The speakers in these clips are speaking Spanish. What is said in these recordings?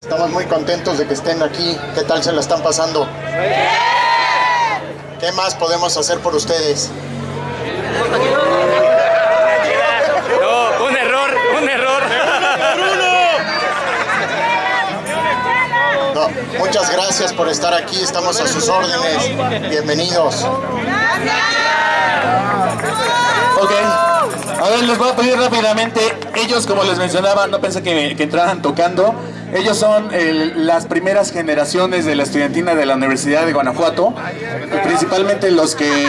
Estamos muy contentos de que estén aquí. ¿Qué tal se la están pasando? ¿Qué más podemos hacer por ustedes? No, un error, un error. No, muchas gracias por estar aquí. Estamos a sus órdenes. Bienvenidos. Ok. A ver, les voy a pedir rápidamente. Ellos, como les mencionaba, no pensé que, que entraran tocando. Ellos son el- las primeras generaciones de la estudiantina de la Universidad de Guanajuato. principalmente los que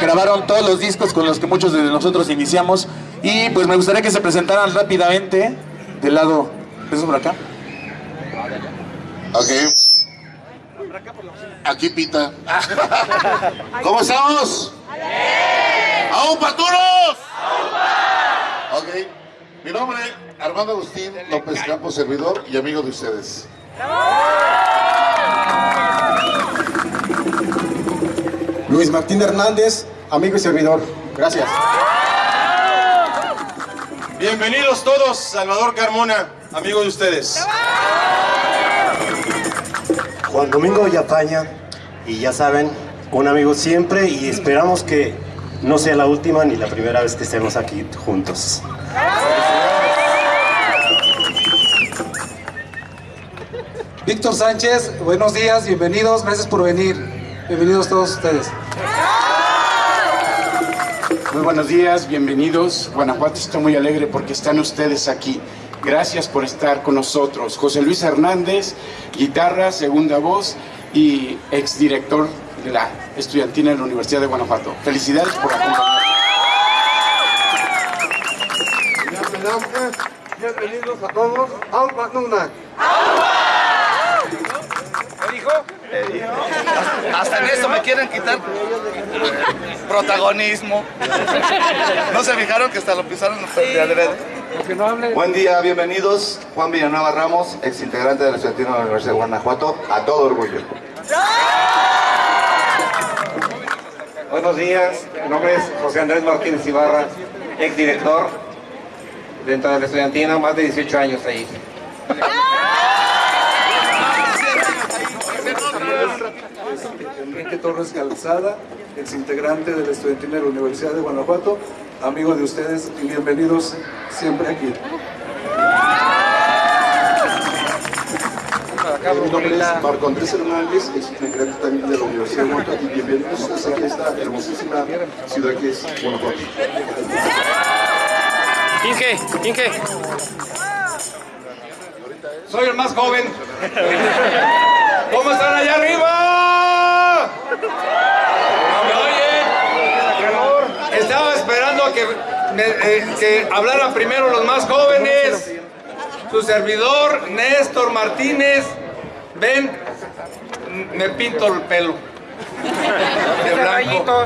grabaron todos los discos con los que muchos de nosotros iniciamos. Y pues me gustaría que se presentaran rápidamente. Del lado. ¿Eso por acá? Ok. Aquí pita. ¿Cómo estamos? ¡Aún paturos! Ok. Mi nombre es Armando Agustín López Campos, servidor y amigo de ustedes. Luis Martín Hernández, amigo y servidor. Gracias. Bienvenidos todos, Salvador Carmona, amigo de ustedes. Juan Domingo Villafaña, y ya saben, un amigo siempre y esperamos que no sea la última ni la primera vez que estemos aquí juntos. Víctor Sánchez, buenos días, bienvenidos, gracias por venir. Bienvenidos todos ustedes. Muy buenos días, bienvenidos. Guanajuato está muy alegre porque están ustedes aquí. Gracias por estar con nosotros. José Luis Hernández, guitarra, segunda voz y exdirector de la estudiantina de la Universidad de Guanajuato. Felicidades por acompañarnos. Bienvenidos a todos. Alba Quieren quitar protagonismo. ¿No se fijaron que hasta lo pisaron de adrede? Buen día, bienvenidos. Juan Villanueva Ramos, ex integrante de la Estudiantina de la Universidad de Guanajuato, a todo orgullo. Buenos días, mi nombre es José Andrés Martínez Ibarra, ex director dentro de la estudiantina, más de 18 años ahí. Enrique Torres Calzada, ex integrante de la estudiantina de la Universidad de Guanajuato, amigo de ustedes y bienvenidos siempre aquí. Mi nombre es Marco Andrés Hernández, ex integrante también de la Universidad de Guanajuato y bienvenidos a esta hermosísima ciudad que es Guanajuato. Inge, Inge. Soy el más joven. ¿Cómo están allá arriba? ¿Me oyen? Estaba esperando a que, me- eh, que hablaran primero los más jóvenes. Su servidor, Néstor Martínez. Ven, me pinto el pelo. De blanco.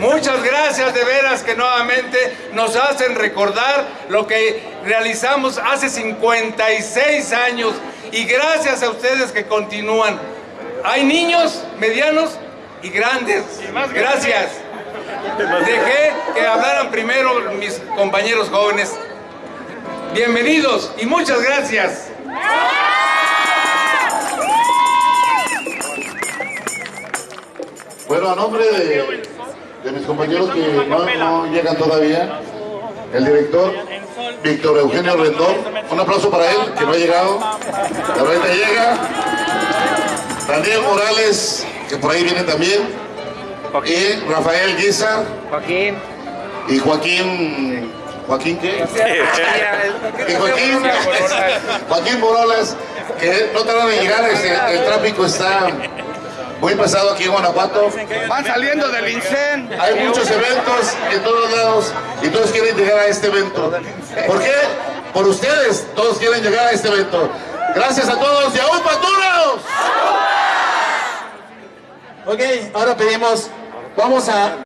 Muchas gracias de veras que nuevamente nos hacen recordar lo que realizamos hace 56 años y gracias a ustedes que continúan. Hay niños, medianos y grandes. Gracias. Dejé que hablaran primero mis compañeros jóvenes. Bienvenidos y muchas gracias. Bueno, a nombre de, mis compañeros que no, llegan todavía, el director Víctor Eugenio Rendón, un aplauso para él, que no ha llegado, de repente llega, Daniel Morales, que por ahí viene también, y Rafael Guizar, Joaquín. y Joaquín, ¿Joaquín qué? Y Joaquín, Joaquín Morales, que no tardan en llegar, el tráfico está muy pesado aquí en Guanajuato. Van saliendo del INSEN. Hay muchos eventos en todos lados y todos quieren llegar a este evento. ¿Por qué? Por ustedes, todos quieren llegar a este evento. Gracias a todos y aún paturos. Ok, ahora pedimos. Vamos a